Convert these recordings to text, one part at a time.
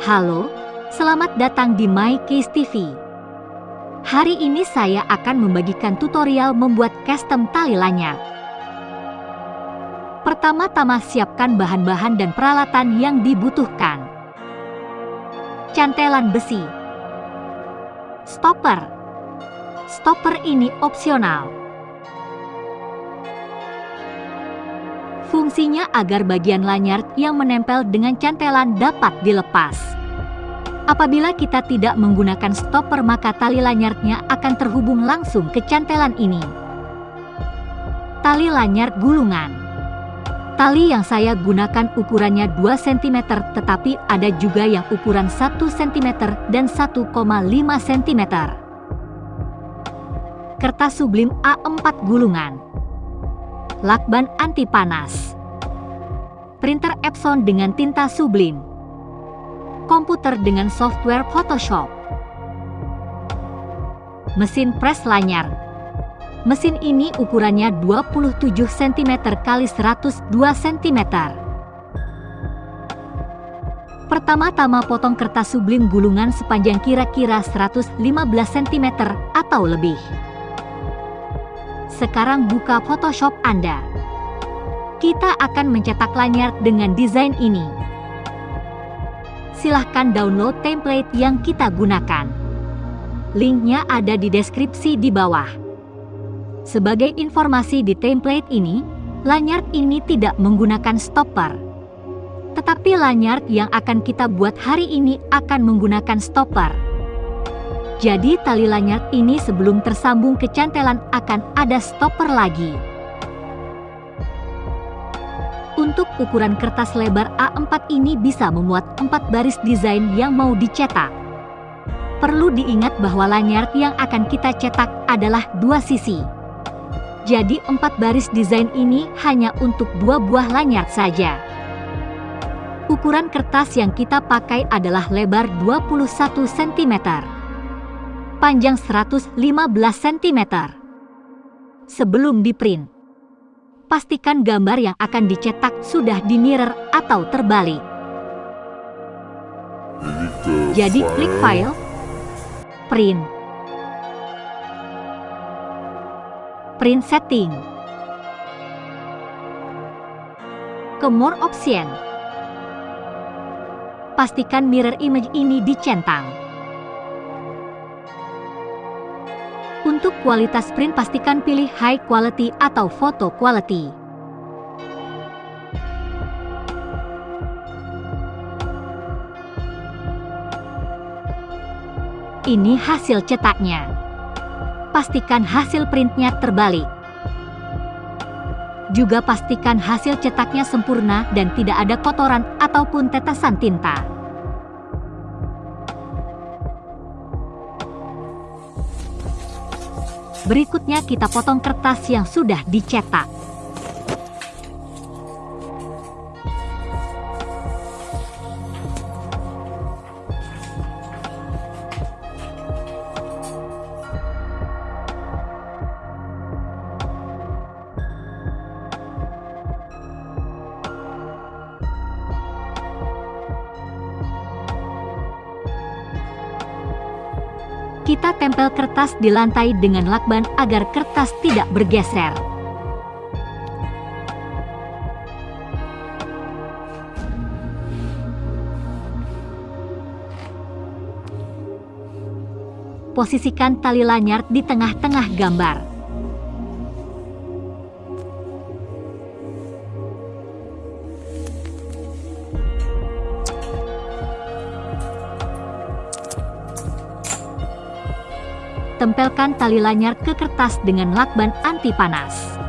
Halo, selamat datang di My TV. Hari ini saya akan membagikan tutorial membuat custom tali lanyar. Pertama-tama siapkan bahan-bahan dan peralatan yang dibutuhkan. Cantelan besi. Stopper. Stopper ini opsional. Fungsinya agar bagian lanyard yang menempel dengan cantelan dapat dilepas. Apabila kita tidak menggunakan stopper maka tali lanyardnya akan terhubung langsung ke cantelan ini. Tali lanyard gulungan Tali yang saya gunakan ukurannya 2 cm tetapi ada juga yang ukuran 1 cm dan 1,5 cm. Kertas sublim A4 gulungan lakban anti panas, printer Epson dengan tinta sublim, komputer dengan software Photoshop, mesin pres lanyar. Mesin ini ukurannya 27 cm x 102 cm. Pertama-tama potong kertas sublim gulungan sepanjang kira-kira 115 cm atau lebih. Sekarang buka Photoshop Anda. Kita akan mencetak lanyard dengan desain ini. Silahkan download template yang kita gunakan. Linknya ada di deskripsi di bawah. Sebagai informasi di template ini, lanyard ini tidak menggunakan stopper. Tetapi lanyard yang akan kita buat hari ini akan menggunakan stopper. Jadi tali lanyard ini sebelum tersambung ke cantelan akan ada stopper lagi. Untuk ukuran kertas lebar A4 ini bisa memuat 4 baris desain yang mau dicetak. Perlu diingat bahwa lanyard yang akan kita cetak adalah dua sisi. Jadi empat baris desain ini hanya untuk dua buah lanyard saja. Ukuran kertas yang kita pakai adalah lebar 21 cm panjang 115 cm. Sebelum diprint, pastikan gambar yang akan dicetak sudah di mirror atau terbalik. Jadi klik File, Print, Print Setting, ke More Option. Pastikan mirror image ini dicentang. Untuk kualitas print pastikan pilih high quality atau photo quality. Ini hasil cetaknya. Pastikan hasil printnya terbalik. Juga pastikan hasil cetaknya sempurna dan tidak ada kotoran ataupun tetesan tinta. Berikutnya kita potong kertas yang sudah dicetak. Kita tempel kertas di lantai dengan lakban agar kertas tidak bergeser. Posisikan tali lanyard di tengah-tengah gambar. Tempelkan tali lanyard ke kertas dengan lakban anti panas.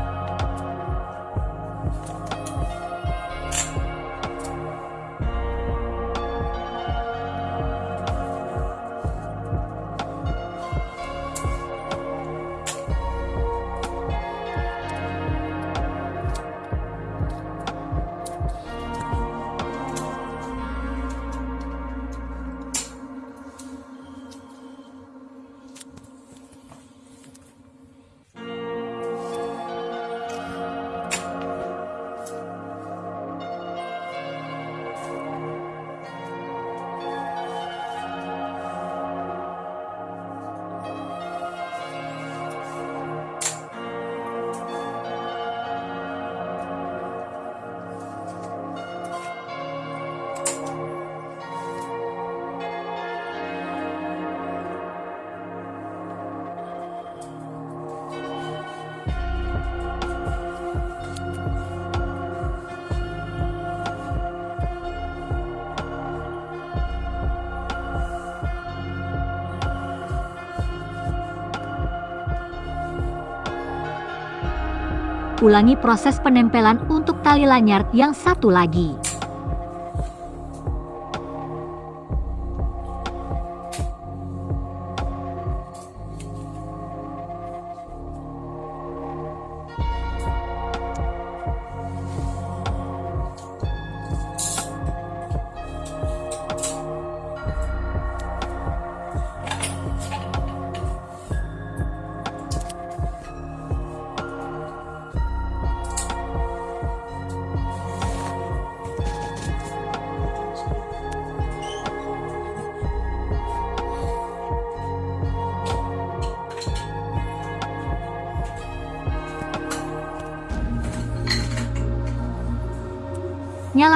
Ulangi proses penempelan untuk tali lanyard yang satu lagi.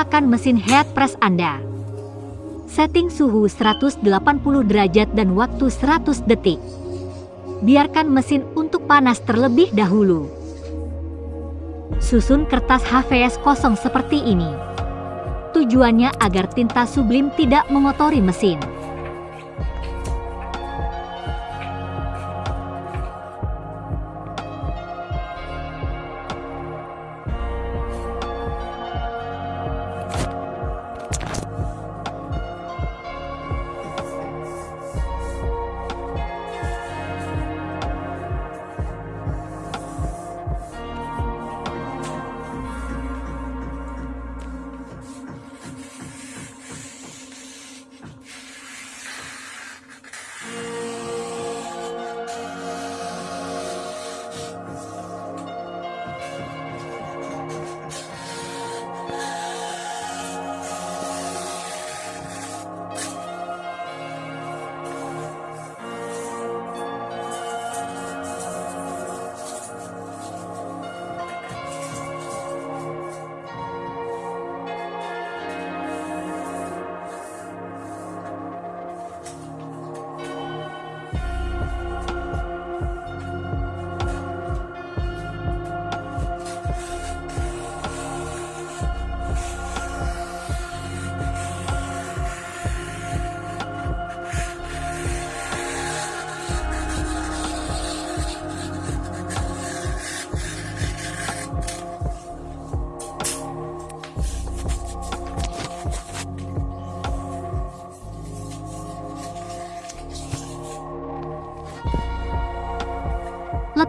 Nyalakan mesin head press Anda. Setting suhu 180 derajat dan waktu 100 detik. Biarkan mesin untuk panas terlebih dahulu. Susun kertas HVS kosong seperti ini. Tujuannya agar tinta sublim tidak mengotori mesin.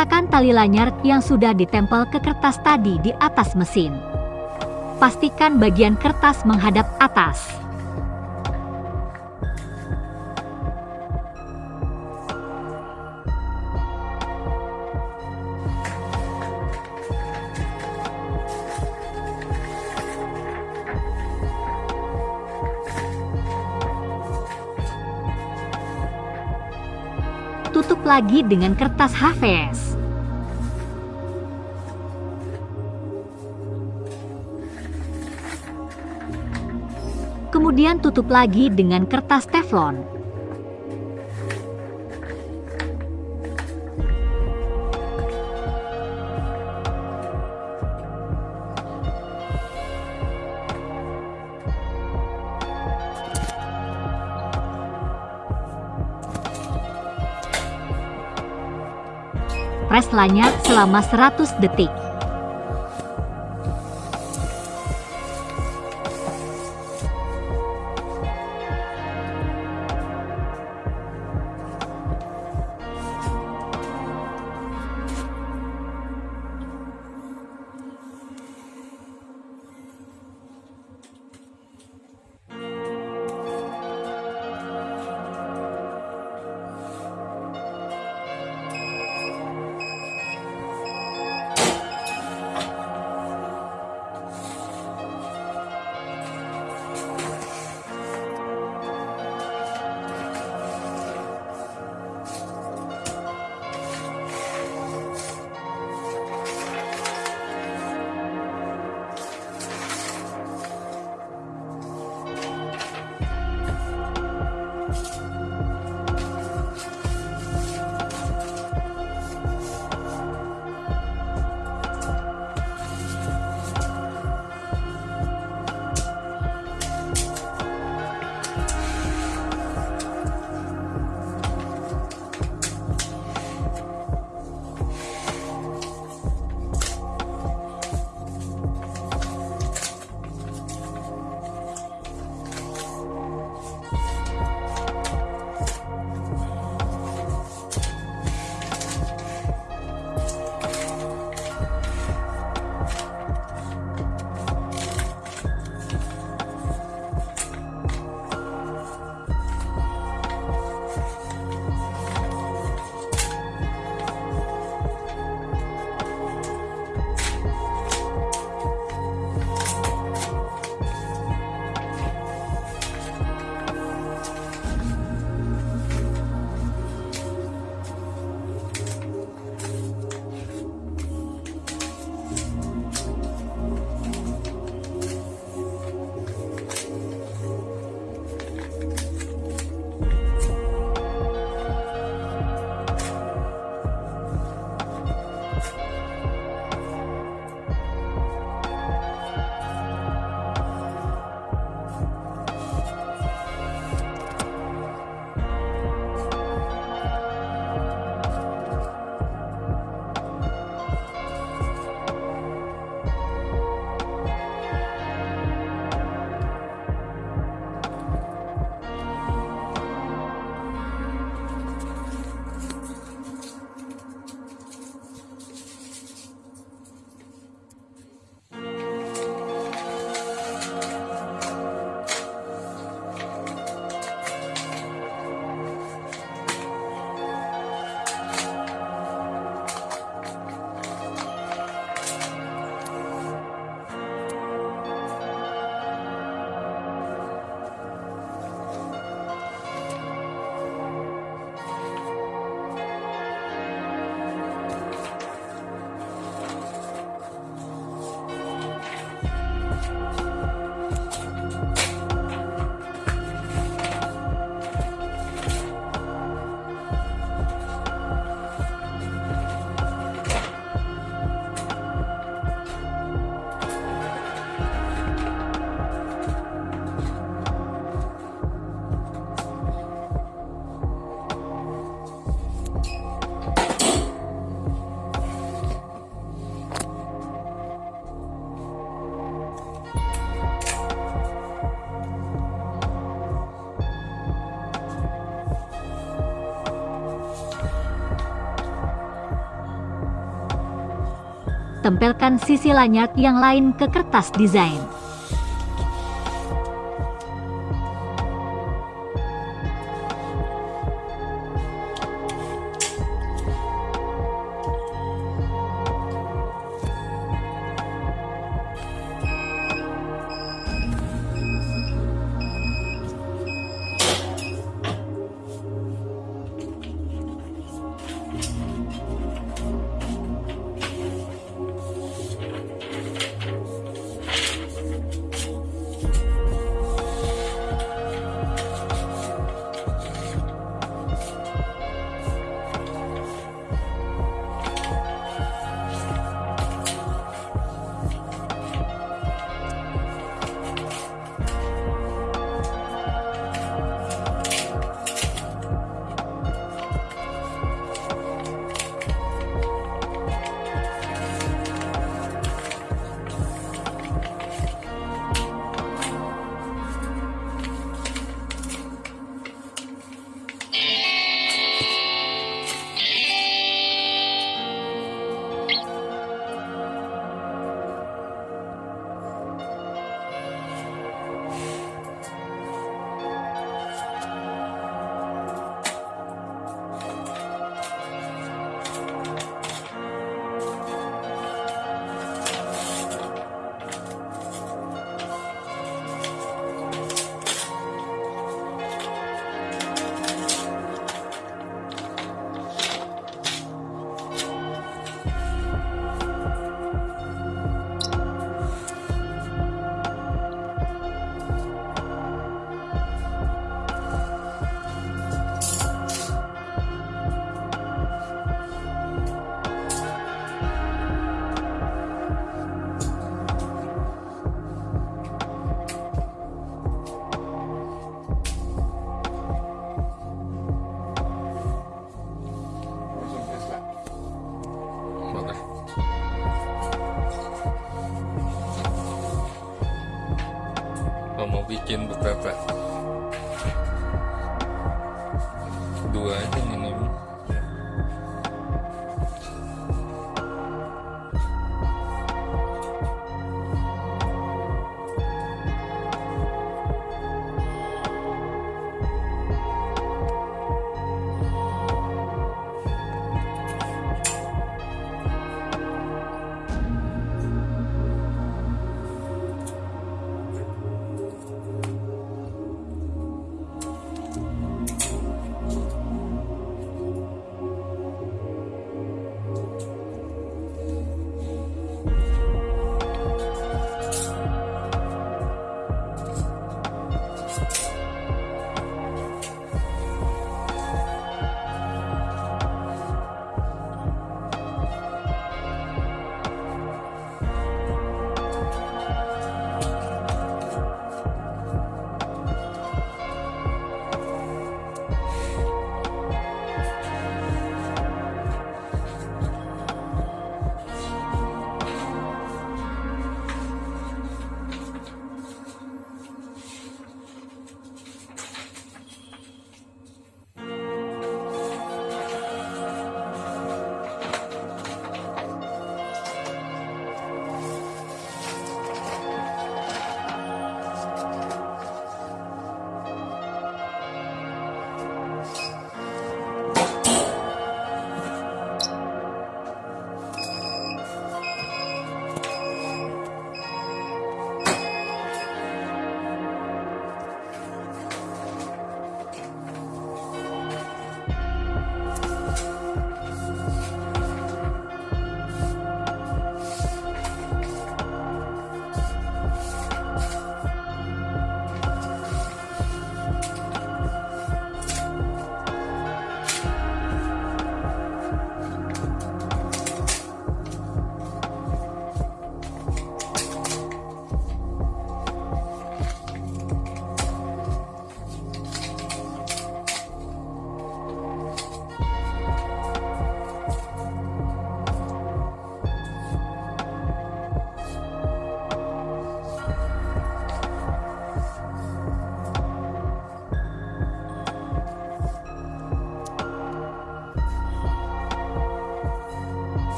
Letakkan tali lanyard yang sudah ditempel ke kertas tadi di atas mesin. Pastikan bagian kertas menghadap atas. tutup lagi dengan kertas HVS. Kemudian tutup lagi dengan kertas teflon. Press lanyard selama 100 detik. Network. Tempelkan sisi lanyard yang lain ke kertas desain. Mau bikin beberapa. Dua aja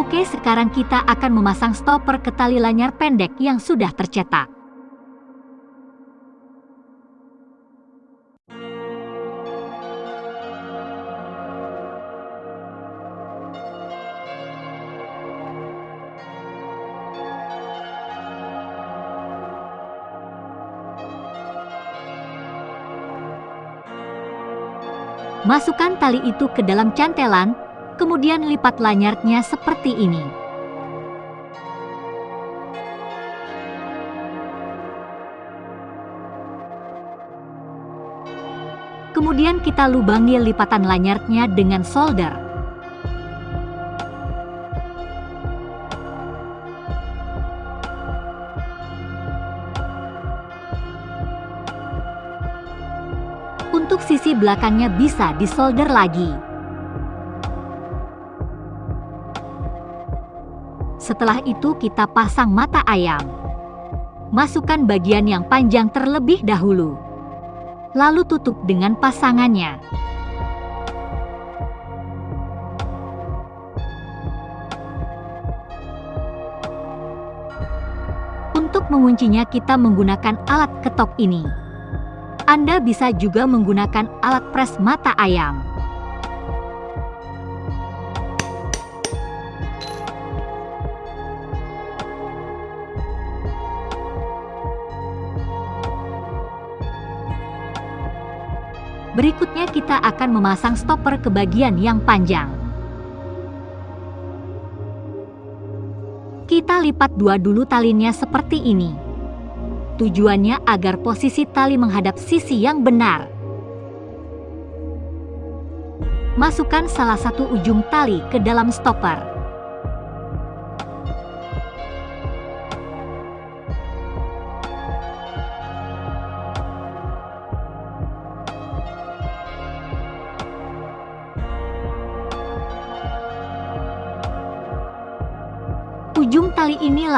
Oke, sekarang kita akan memasang stopper ke tali lanyar pendek yang sudah tercetak. Masukkan tali itu ke dalam cantelan, kemudian lipat lanyarnya seperti ini. Kemudian kita lubangi lipatan lanyarnya dengan solder. Untuk sisi belakangnya bisa disolder lagi. Setelah itu kita pasang mata ayam. Masukkan bagian yang panjang terlebih dahulu. Lalu tutup dengan pasangannya. Untuk menguncinya kita menggunakan alat ketok ini. Anda bisa juga menggunakan alat pres mata ayam. Berikutnya kita akan memasang stopper ke bagian yang panjang. Kita lipat dua dulu talinya seperti ini. Tujuannya agar posisi tali menghadap sisi yang benar. Masukkan salah satu ujung tali ke dalam stopper.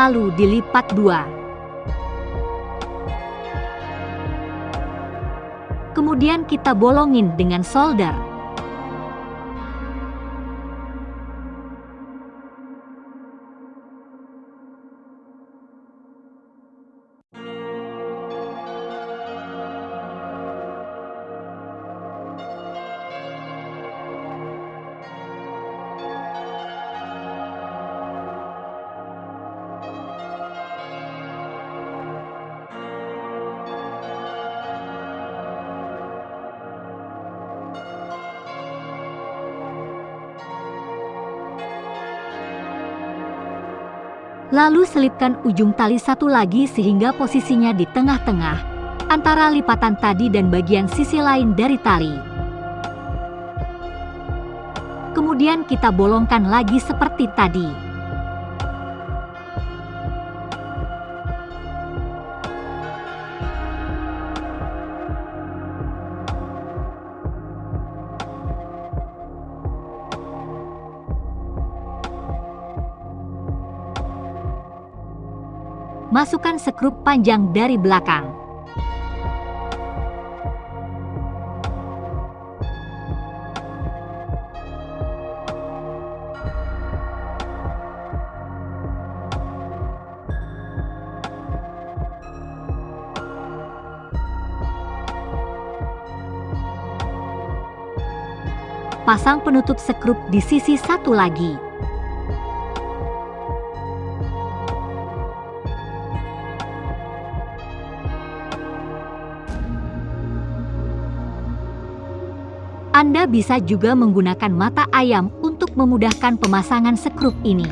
Lalu dilipat dua. kemudian kita bolongin dengan solder. Lalu selipkan ujung tali satu lagi sehingga posisinya di tengah-tengah, antara lipatan tadi dan bagian sisi lain dari tali. Kemudian kita bolongkan lagi seperti tadi. Masukkan sekrup panjang dari belakang. Pasang penutup sekrup di sisi satu lagi. Anda bisa juga menggunakan mata ayam untuk memudahkan pemasangan sekrup ini.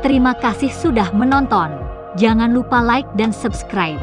Terima kasih sudah menonton. Jangan lupa like dan subscribe.